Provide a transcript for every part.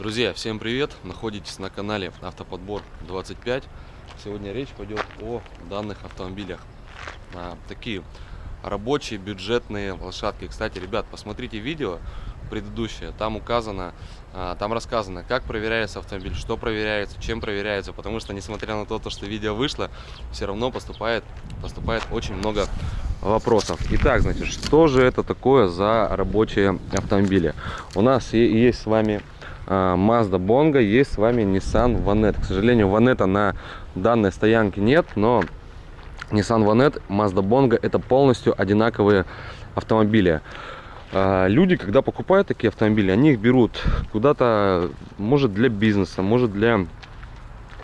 Друзья, всем привет! Находитесь на канале Автоподбор 25. Сегодня речь пойдет о данных автомобилях. А, такие рабочие бюджетные лошадки. Кстати, ребят, посмотрите видео предыдущее. Там указано, а, там рассказано, как проверяется автомобиль, что проверяется, чем проверяется. Потому что, несмотря на то, что видео вышло, все равно поступает, поступает очень много вопросов. Итак, значит, что же это такое за рабочие автомобили? У нас есть с вами Mazda Bongo, есть с вами Nissan Vanette. К сожалению, Vanette на данной стоянке нет, но Nissan Vanette, Mazda Bongo это полностью одинаковые автомобили. А, люди, когда покупают такие автомобили, они их берут куда-то, может для бизнеса, может для...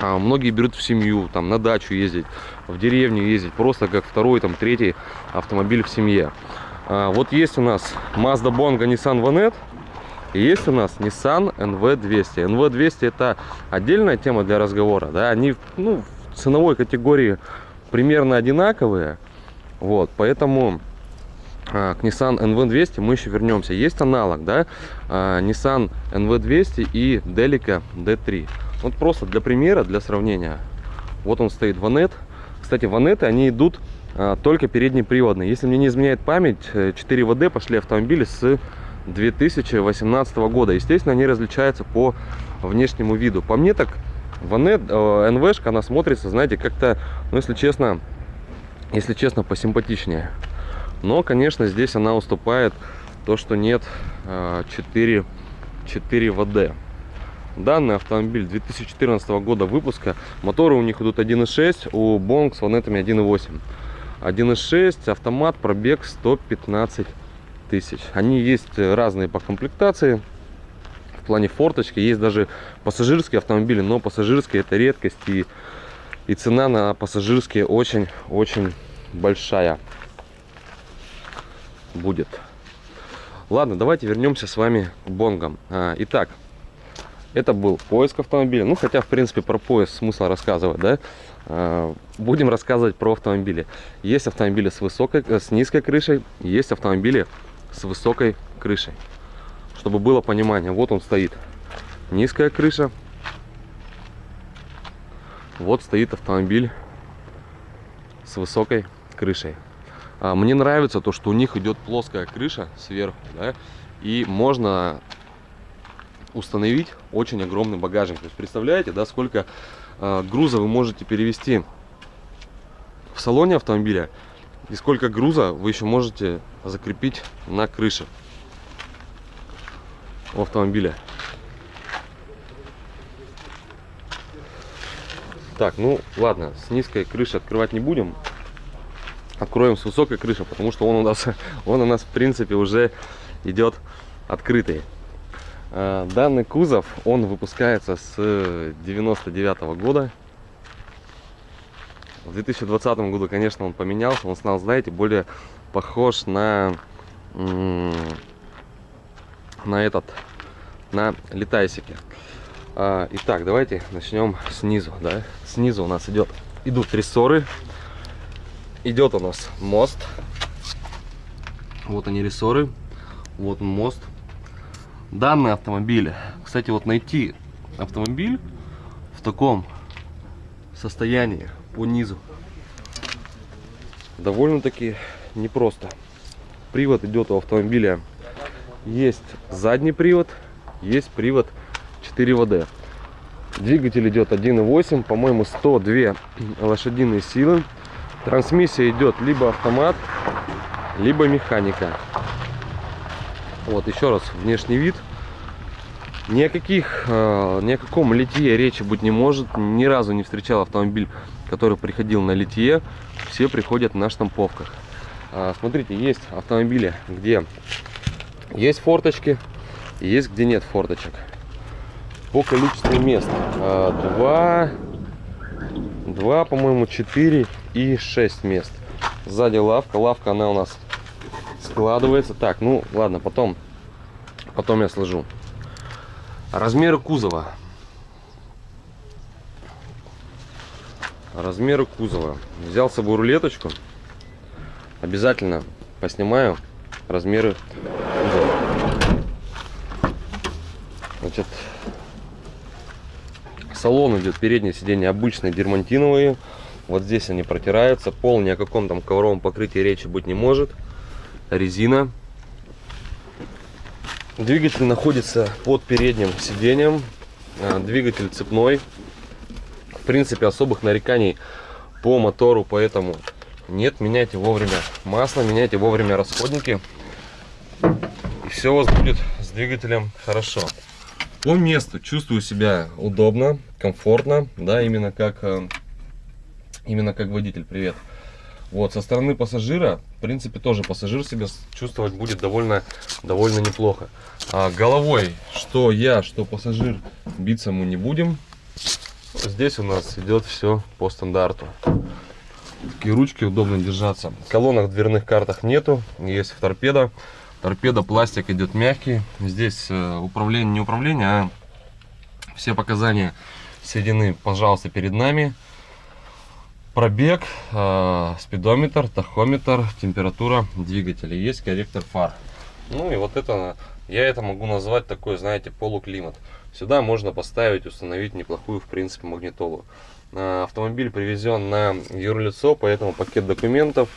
А, многие берут в семью, там на дачу ездить, в деревню ездить, просто как второй, там третий автомобиль в семье. Вот есть у нас Mazda Bongo, Nissan Vanette. И есть у нас Nissan NV200. NV200 это отдельная тема для разговора. Да? Они ну, в ценовой категории примерно одинаковые. Вот, поэтому а, к Nissan NV200 мы еще вернемся. Есть аналог, да, а, Nissan NV200 и Delica D3. Вот просто для примера, для сравнения. Вот он стоит Ванет. Кстати, Ванеты, они идут а, только переднеприводные. Если мне не изменяет память, 4 ВД пошли автомобили с 2018 года. Естественно, они различаются по внешнему виду. По мне так, Ванет, э, НВшка, она смотрится, знаете, как-то, ну, если честно, если честно, посимпатичнее. Но, конечно, здесь она уступает то, что нет 4, 4 ВД. Данный автомобиль 2014 года выпуска. Моторы у них идут 1.6, у Bonk с ванетами 1.8. 1.6, автомат, пробег 115 тысяч. Они есть разные по комплектации. В плане форточки есть даже пассажирские автомобили, но пассажирские это редкость и, и цена на пассажирские очень-очень большая будет. Ладно, давайте вернемся с вами к бонгам. А, итак, это был поиск автомобиля. Ну, хотя, в принципе, про поиск смысл рассказывать, да? А, будем рассказывать про автомобили. Есть автомобили с высокой, с низкой крышей, есть автомобили с высокой крышей. Чтобы было понимание, вот он стоит. Низкая крыша. Вот стоит автомобиль с высокой крышей. А, мне нравится то, что у них идет плоская крыша сверху, да, и можно установить очень огромный багажник. То есть представляете, да, сколько э, груза вы можете перевести в салоне автомобиля и сколько груза вы еще можете закрепить на крыше автомобиля. Так, ну ладно, с низкой крыши открывать не будем. Откроем с высокой крыши, потому что он у нас, он у нас в принципе уже идет открытый. А, данный кузов, он выпускается с 99 -го года. В 2020 году, конечно, он поменялся. Он стал, знаете, более похож на, на этот, на летайсики. А, итак, давайте начнем снизу. Да? Снизу у нас идет, идут рессоры. Идет у нас мост. Вот они рессоры. Вот мост. Данный автомобиль. Кстати, вот найти автомобиль в таком состоянии по низу. Довольно-таки непросто. Привод идет у автомобиля. Есть задний привод, есть привод 4 ВД. Двигатель идет 1.8, по-моему, 102 лошадиные силы. Трансмиссия идет либо автомат, либо механика. Вот еще раз внешний вид. Ни о, каких, э, ни о каком литье речи быть не может. Ни разу не встречал автомобиль, который приходил на литье. Все приходят на штамповках. А, смотрите, есть автомобили, где есть форточки, есть где нет форточек. По количеству мест. А, два, два по-моему, четыре и шесть мест. Сзади лавка. Лавка, она у нас складывается. Так, ну ладно, потом, потом я сложу. Размеры кузова. Размеры кузова. Взял с собой рулеточку. Обязательно поснимаю размеры кузова. Значит, салон идет переднее сиденье обычные дермантиновые. Вот здесь они протираются. Пол ни о каком там ковровом покрытии речи быть не может. Резина. Двигатель находится под передним сиденьем. А, двигатель цепной. Принципе, особых нареканий по мотору, поэтому нет. Меняйте вовремя масло, меняйте вовремя расходники. И все у вас будет с двигателем хорошо. По месту чувствую себя удобно, комфортно, да, именно как, э, именно как водитель. Привет. Вот, со стороны пассажира, в принципе, тоже пассажир себя чувствовать будет довольно, довольно неплохо. А головой, что я, что пассажир, биться мы не будем. Здесь у нас идет все по стандарту. Такие ручки удобно держаться. Колонок в дверных картах нету, есть в торпеда. Торпеда, пластик идет мягкий. Здесь э, управление, не управление, а все показания соединены, пожалуйста, перед нами. Пробег, э, спидометр, тахометр, температура двигателя. Есть корректор фар. Ну и вот это, я это могу назвать такой, знаете, полуклимат. Сюда можно поставить, установить неплохую, в принципе, магнитолу. Э, автомобиль привезен на юрлицо, поэтому пакет документов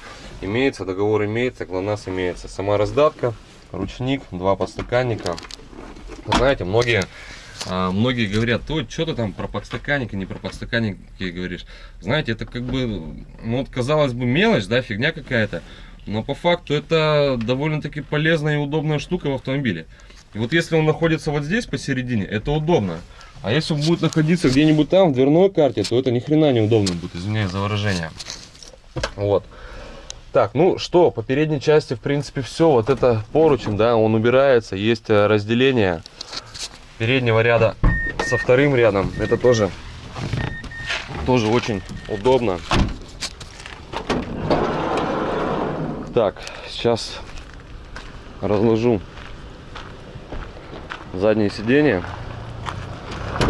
имеется, договор имеется, ГЛОНАСС имеется. Сама раздатка, ручник, два подстаканника. Знаете, многие, э, многие говорят, то что ты там про подстаканники, не про подстаканники говоришь. Знаете, это как бы, ну вот казалось бы мелочь, да, фигня какая-то. Но по факту это довольно-таки полезная и удобная штука в автомобиле. И вот если он находится вот здесь посередине, это удобно. А если он будет находиться где-нибудь там, в дверной карте, то это ни хрена неудобно будет, извиняюсь за выражение. Вот. Так, ну что, по передней части, в принципе, все. Вот это поручень, да, он убирается. Есть э, разделение переднего ряда со вторым рядом. Это тоже, тоже очень удобно. Так, сейчас разложу заднее сиденье.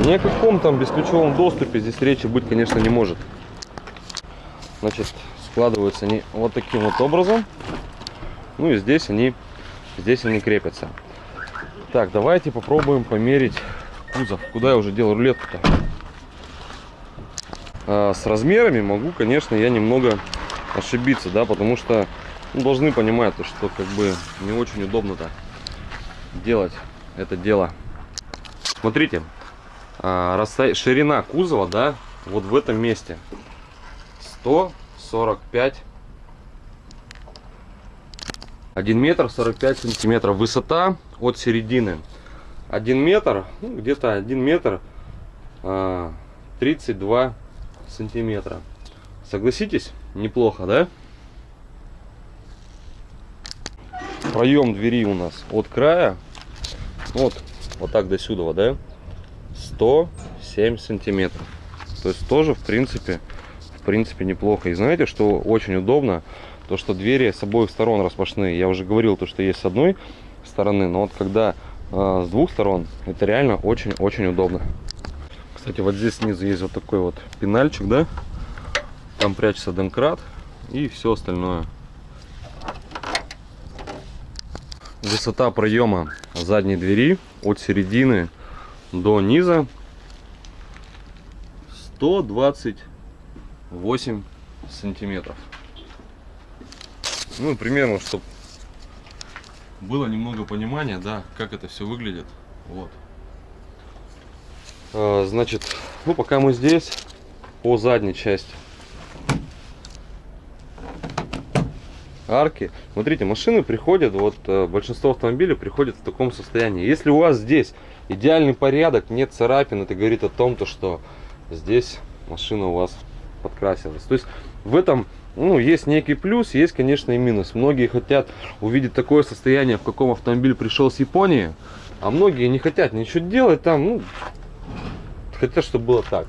Ни о каком там бесключевом доступе здесь речи быть, конечно, не может. Значит, складываются они вот таким вот образом. Ну и здесь они, здесь они крепятся. Так, давайте попробуем померить кузов. Куда я уже делал рулетку-то? А, с размерами могу, конечно, я немного ошибиться, да, потому что ну, должны понимать, то, что как бы не очень удобно-то делать это дело. Смотрите, а, ширина кузова, да, вот в этом месте 145 1 метр 45 сантиметров. Высота от середины 1 метр ну, где-то 1 метр 32 а, сантиметра. Согласитесь? Неплохо да проем двери у нас от края вот вот так до сюда да 107 сантиметров. То есть тоже, в принципе, в принципе неплохо. И знаете, что очень удобно? То, что двери с обоих сторон распашные. Я уже говорил, то, что есть с одной стороны, но вот когда э, с двух сторон, это реально очень-очень удобно. Кстати, вот здесь снизу есть вот такой вот пенальчик, да? Там прячется домкрат и все остальное. Высота проема задней двери от середины до низа 128 сантиметров. Ну, примерно, чтобы было немного понимания, да, как это все выглядит. Вот. А, значит, ну, пока мы здесь, по задней части арки. Смотрите, машины приходят, вот э, большинство автомобилей приходят в таком состоянии. Если у вас здесь идеальный порядок, нет царапин, это говорит о том, то, что здесь машина у вас подкрасилась. То есть в этом ну, есть некий плюс, есть, конечно, и минус. Многие хотят увидеть такое состояние, в каком автомобиль пришел с Японии, а многие не хотят ничего делать там, ну, хотят, чтобы было так.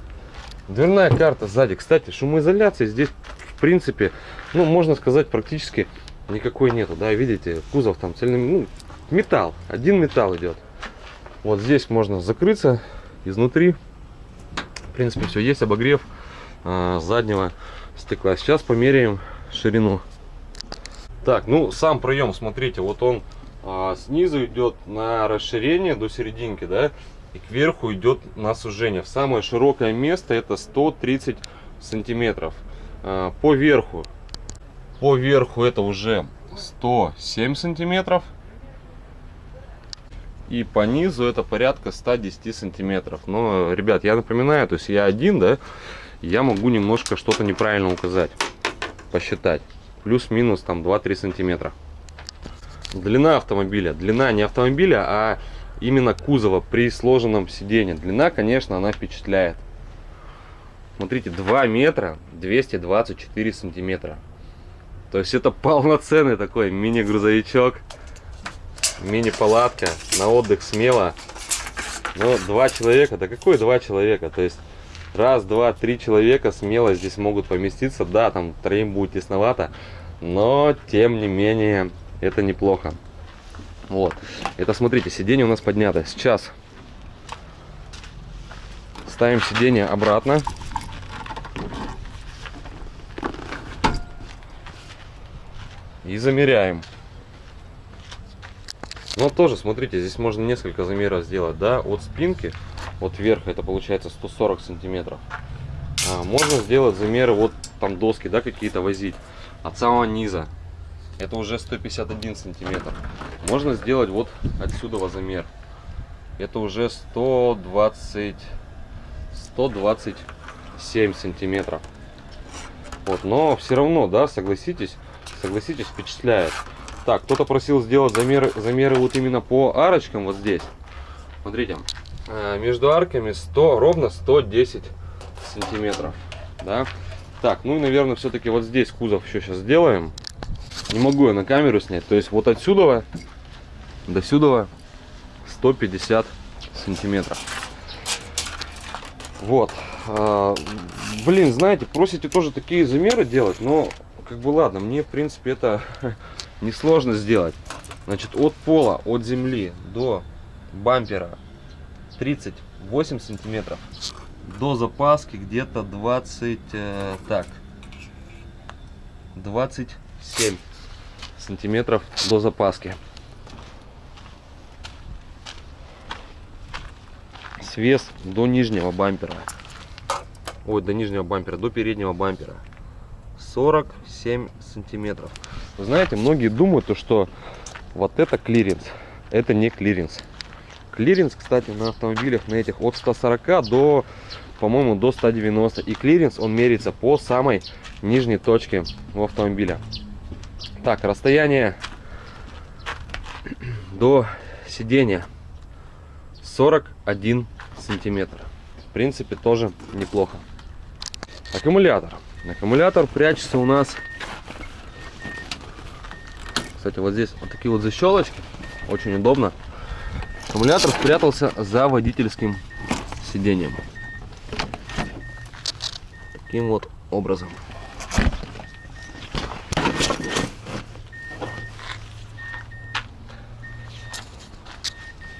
Дверная карта сзади. Кстати, шумоизоляции здесь, принципе, ну, можно сказать, практически никакой нету. Да, видите, кузов там цельный, ну, металл, один металл идет. Вот здесь можно закрыться изнутри. В принципе, все есть обогрев э, заднего стекла. Сейчас померяем ширину. Так, ну сам проем, смотрите, вот он э, снизу идет на расширение до серединки, да. и кверху идет на сужение. Самое широкое место это 130 сантиметров. А, по верху, по верху это уже 107 сантиметров. И по низу это порядка 110 сантиметров. Но, ребят, я напоминаю, то есть я один, да, я могу немножко что-то неправильно указать, посчитать. Плюс-минус там 2-3 сантиметра. Длина автомобиля. Длина не автомобиля, а именно кузова при сложенном сиденье. Длина, конечно, она впечатляет. Смотрите, 2 метра 224 сантиметра. То есть это полноценный такой мини-грузовичок, мини-палатка на отдых смело. Но два человека, да какой два человека? То есть раз, два, три человека смело здесь могут поместиться. Да, там троим будет тесновато, но тем не менее это неплохо. Вот. Это, смотрите, сиденье у нас поднято. Сейчас ставим сиденье обратно. И замеряем. Но тоже, смотрите, здесь можно несколько замеров сделать, да, от спинки, от верха, это получается 140 сантиметров. А, можно сделать замеры, вот там доски, да, какие-то возить, от самого низа, это уже 151 сантиметр. Можно сделать вот отсюда замер. Это уже 120, 127 сантиметров. Вот, но все равно, да, согласитесь, согласитесь, впечатляет. Так, кто-то просил сделать замеры, замеры вот именно по арочкам вот здесь. Смотрите, э, между арками 100, ровно 110 сантиметров, да. Так, ну и, наверное, все-таки вот здесь кузов еще сейчас сделаем. Не могу я на камеру снять. То есть вот отсюда до сюда 150 сантиметров. Вот. А, блин, знаете, просите тоже такие замеры делать, но как бы ладно, мне в принципе это несложно сделать. Значит, от пола, от земли до бампера 38 сантиметров. До запаски где-то 20, э, так, 27 сантиметров до запаски. Свес до нижнего бампера. Ой, до нижнего бампера, до переднего бампера. 47 сантиметров. Вы знаете, многие думают, то, что вот это клиренс. Это не клиренс. Клиренс, кстати, на автомобилях на этих от 140 до, по-моему, до 190. И клиренс, он меряется по самой нижней точке у автомобиля. Так, расстояние до сидения 41 сантиметр. В принципе, тоже неплохо. Аккумулятор. Аккумулятор прячется у нас. Кстати, вот здесь вот такие вот защелочки. Очень удобно. Аккумулятор спрятался за водительским сиденьем. Таким вот образом.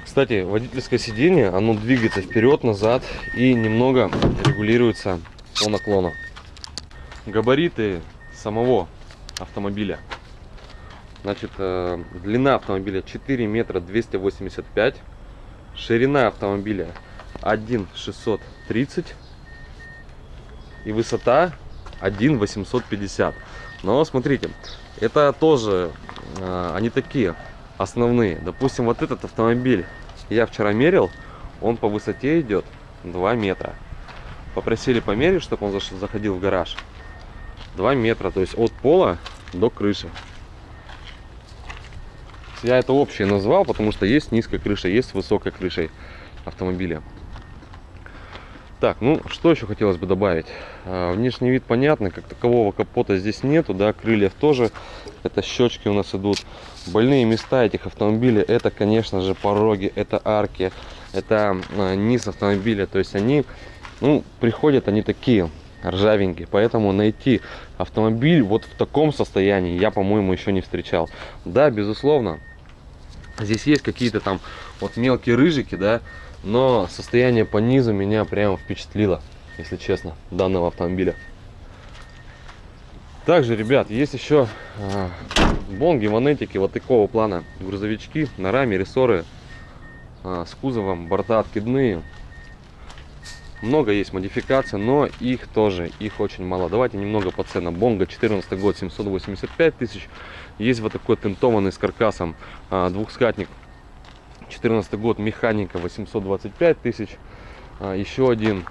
Кстати, водительское сиденье, оно двигается вперед-назад и немного регулируется по наклону. Габариты самого автомобиля. Значит, э, длина автомобиля 4 метра 285, ширина автомобиля 1,630 и высота 1,850. Но смотрите, это тоже, э, они такие основные. Допустим, вот этот автомобиль я вчера мерил, он по высоте идет 2 метра. Попросили померить, чтобы он заходил в гараж. 2 метра, то есть от пола до крыши. Я это общее назвал, потому что есть низкая крыша, есть высокая крышей автомобиля. Так, ну что еще хотелось бы добавить? А, внешний вид понятно, как такового капота здесь нету, да, крыльев тоже. Это щечки у нас идут. Больные места этих автомобилей, это, конечно же, пороги, это арки, это а, низ автомобиля. То есть они, ну, приходят они такие ржавенькие. Поэтому найти автомобиль вот в таком состоянии я, по-моему, еще не встречал. Да, безусловно, здесь есть какие-то там вот мелкие рыжики, да, но состояние по низу меня прямо впечатлило, если честно, данного автомобиля. Также, ребят, есть еще э, бонги, ванетики вот такого плана. Грузовички на раме, рессоры. а, с кузовом, борта откидные. Много есть модификаций, но их тоже, их очень мало. Давайте немного по ценам. Бонга 14 год 785 тысяч. Есть вот такой тентованный с каркасом а, двухскатник 14 год механика 825 тысяч. А, еще один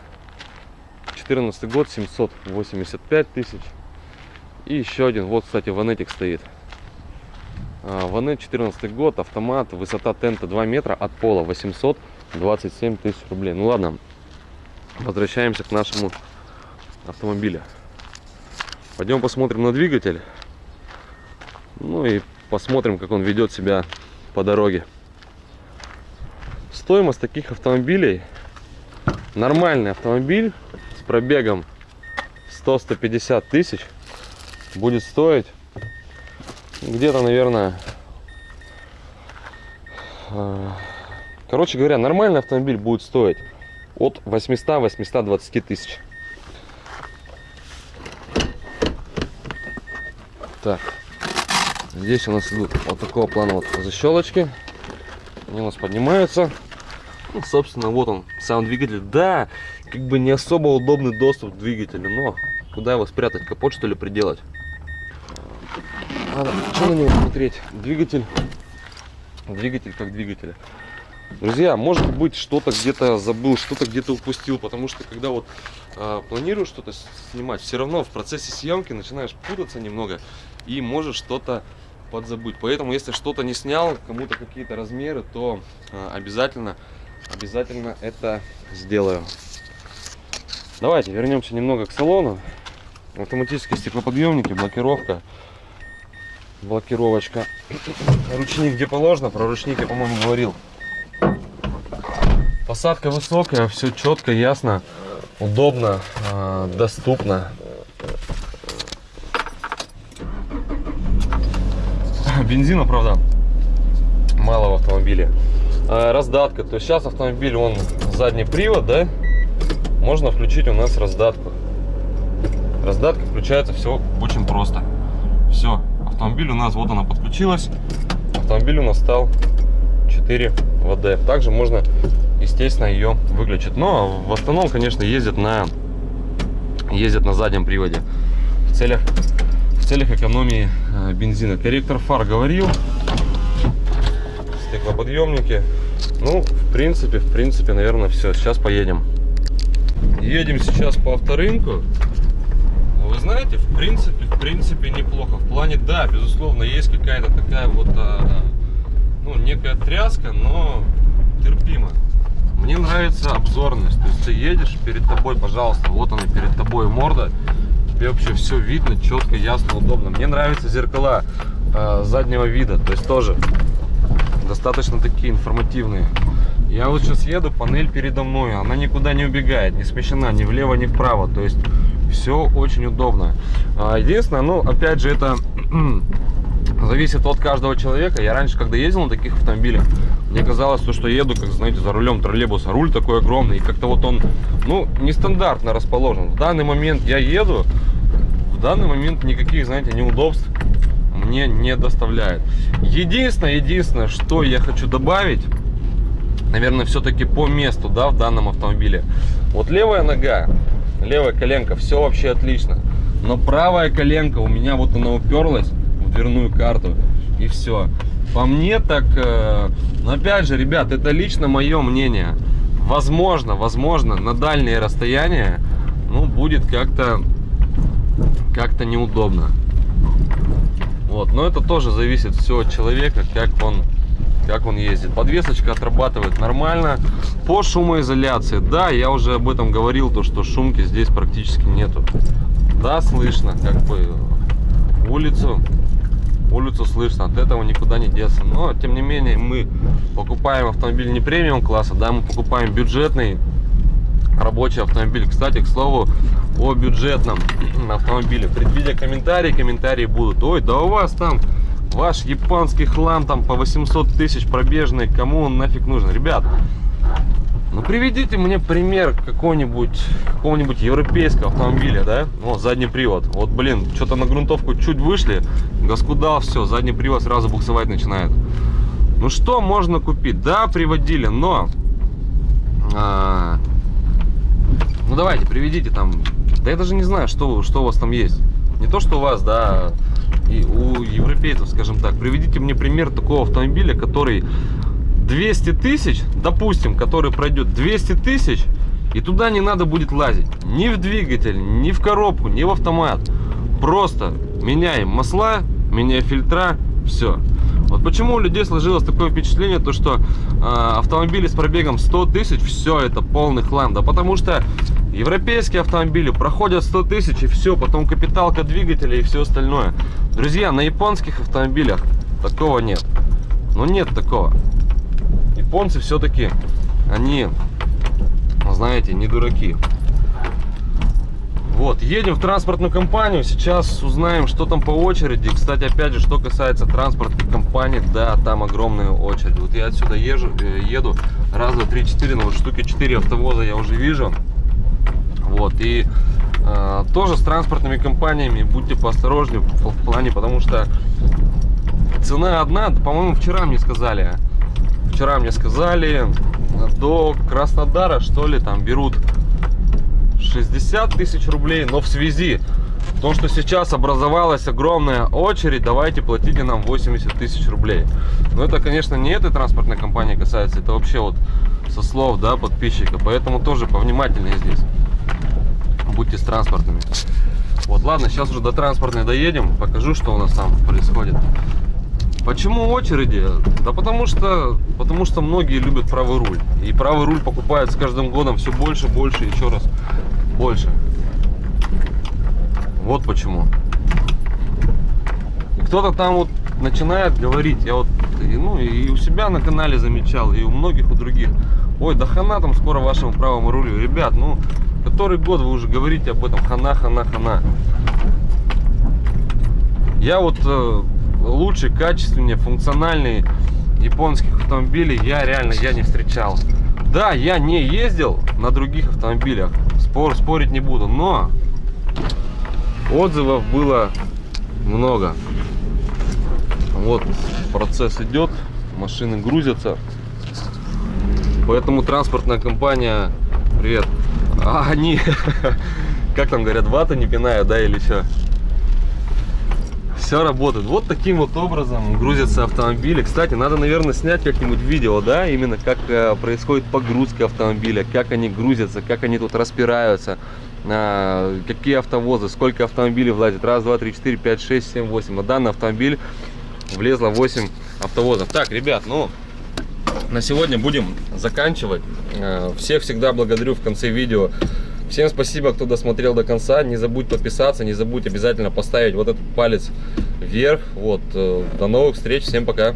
14 год 785 тысяч. И еще один, вот кстати ванетик стоит. Ванет 14 год, автомат, высота тента 2 метра от пола 827 тысяч рублей. Ну ладно, возвращаемся к нашему автомобилю. Пойдем посмотрим на двигатель. Ну и посмотрим, как он ведет себя по дороге. Стоимость таких автомобилей. Нормальный автомобиль с пробегом 100-150 тысяч будет стоить где-то, наверное, э, короче говоря, нормальный автомобиль будет стоить от 800-820 тысяч. Так, здесь у нас идут вот такого плана вот защелочки. Они у нас поднимаются. Ну, собственно, вот он, сам двигатель. Да, как бы не особо удобный доступ к двигателю, но куда его спрятать? Капот, что ли, приделать? Надо что на него смотреть? Двигатель. Двигатель как двигатель. Друзья, может быть, что-то где-то забыл, что-то где-то упустил, потому что когда вот э, планируешь что-то снимать, все равно в процессе съемки начинаешь путаться немного и можешь что-то подзабыть. Поэтому, если что-то не снял, кому-то какие-то размеры, то э, обязательно, обязательно это сделаю. Давайте вернемся немного к салону. Автоматические стеклоподъемники, блокировка блокировочка. Ручник где положено, про ручник я, по-моему, говорил. Посадка высокая, все четко, ясно, удобно, э, доступно. Бензина, правда, мало в автомобиле. Э, раздатка, то есть сейчас автомобиль, он задний привод, да, можно включить у нас раздатку. Раздатка включается все очень просто. Все, автомобиль у нас, вот она подключилась. Автомобиль у нас стал 4 ВД. Также можно, естественно, ее выключить. Но в основном, конечно, ездят на, ездят на заднем приводе. В целях, в целях экономии э, бензина. Корректор фар говорил. Стеклоподъемники. Ну, в принципе, в принципе, наверное, все. Сейчас поедем. Едем сейчас по авторынку вы знаете, в принципе, в принципе неплохо. В плане, да, безусловно, есть какая-то такая вот, а, ну, некая тряска, но терпимо. Мне нравится обзорность. То есть ты едешь, перед тобой, пожалуйста, вот она перед тобой морда. Тебе вообще все видно, четко, ясно, удобно. Мне нравятся зеркала э, заднего вида. То есть тоже достаточно такие информативные. Я вот сейчас еду, панель передо мной, она никуда не убегает, не смещена ни влево, ни вправо. То есть все очень удобно. А, единственное, ну, опять же, это зависит от каждого человека. Я раньше, когда ездил на таких автомобилях, мне казалось, что еду, как, знаете, за рулем троллейбуса. Руль такой огромный, и как-то вот он, ну, нестандартно расположен. В данный момент я еду, в данный момент никаких, знаете, неудобств мне не доставляет. Единственное, единственное, что я хочу добавить, наверное, все-таки по месту, да, в данном автомобиле. Вот левая нога, левая коленка, все вообще отлично. Но правая коленка у меня вот она уперлась в дверную карту и все. По мне так, э, но опять же, ребят, это лично мое мнение. Возможно, возможно, на дальние расстояния, ну, будет как-то, как-то неудобно. Вот, но это тоже зависит все от человека, как он как он ездит. Подвесочка отрабатывает нормально. По шумоизоляции, да, я уже об этом говорил, то что шумки здесь практически нету. Да, слышно, как бы улицу, улицу слышно, от этого никуда не деться. Но, тем не менее, мы покупаем автомобиль не премиум класса, да, мы покупаем бюджетный рабочий автомобиль. Кстати, к слову, о бюджетном автомобиле. Предвидя комментарии, комментарии будут. Ой, да у вас там Ваш японский хлам там по 800 тысяч пробежный, кому он нафиг нужен? Ребят, ну приведите мне пример какого-нибудь какого-нибудь европейского автомобиля, да? Вот задний привод. Вот, блин, что-то на грунтовку чуть вышли, газ куда, все, задний привод сразу буксовать начинает. Ну что можно купить? Да, приводили, но... а, ну давайте, приведите там. Да я даже не знаю, что, что у вас там есть. Не то, что у вас, да, и у европейцев, скажем так. Приведите мне пример такого автомобиля, который 200 тысяч, допустим, который пройдет 200 тысяч, и туда не надо будет лазить. Ни в двигатель, ни в коробку, ни в автомат. Просто меняем масла, меняем фильтра, все. Вот почему у людей сложилось такое впечатление, то что э, автомобили с пробегом 100 тысяч, все это полный хлам. Да потому что европейские автомобили проходят 100 тысяч и все, потом капиталка двигателя и все остальное. Друзья, на японских автомобилях такого нет. Ну нет такого. Японцы все-таки, они, знаете, не дураки. Вот, едем в транспортную компанию, сейчас узнаем, что там по очереди. Кстати, опять же, что касается транспортных компаний, да, там огромная очередь. Вот я отсюда езжу, э, еду, раз, два, три, четыре, ну вот штуки четыре автовоза я уже вижу. Вот, и э, тоже с транспортными компаниями будьте поосторожнее в плане, потому что цена одна, по-моему, вчера мне сказали, вчера мне сказали, до Краснодара, что ли, там берут 60 тысяч рублей, но в связи с том, что сейчас образовалась огромная очередь, давайте платите нам 80 тысяч рублей. Но это, конечно, не этой транспортной компании касается, это вообще вот со слов, да, подписчика, поэтому тоже повнимательнее здесь. Будьте с транспортными. Вот, ладно, сейчас уже до транспортной доедем, покажу, что у нас там происходит. Почему очереди? Да потому что, потому что многие любят правый руль. И правый руль покупают с каждым годом все больше, больше, еще раз больше. Вот почему. Кто-то там вот начинает говорить, я вот ну, и у себя на канале замечал, и у многих, у других. Ой, да хана там скоро вашему правому рулю. Ребят, ну, который год вы уже говорите об этом, хана, хана, хана. Я вот э, лучше, качественнее, функциональные японских автомобилей я реально я не встречал. Да, я не ездил на других автомобилях, спор, спорить не буду, но отзывов было много. Вот процесс идет, машины грузятся. Поэтому транспортная компания, привет, а они, как там говорят, вата не пинают, да, или что? Все работает. Вот таким вот образом грузятся автомобили. Кстати, надо, наверное, снять как-нибудь видео, да, именно как э, происходит погрузка автомобиля, как они грузятся, как они тут распираются, э, какие автовозы, сколько автомобилей влазит. Раз, два, три, четыре, пять, шесть, семь, восемь. На данный автомобиль влезло 8 автовозов. Так, ребят, ну, на сегодня будем заканчивать. Э, всех всегда благодарю в конце видео Всем спасибо, кто досмотрел до конца. Не забудь подписаться, не забудь обязательно поставить вот этот палец вверх. Вот, э, до новых встреч, всем пока.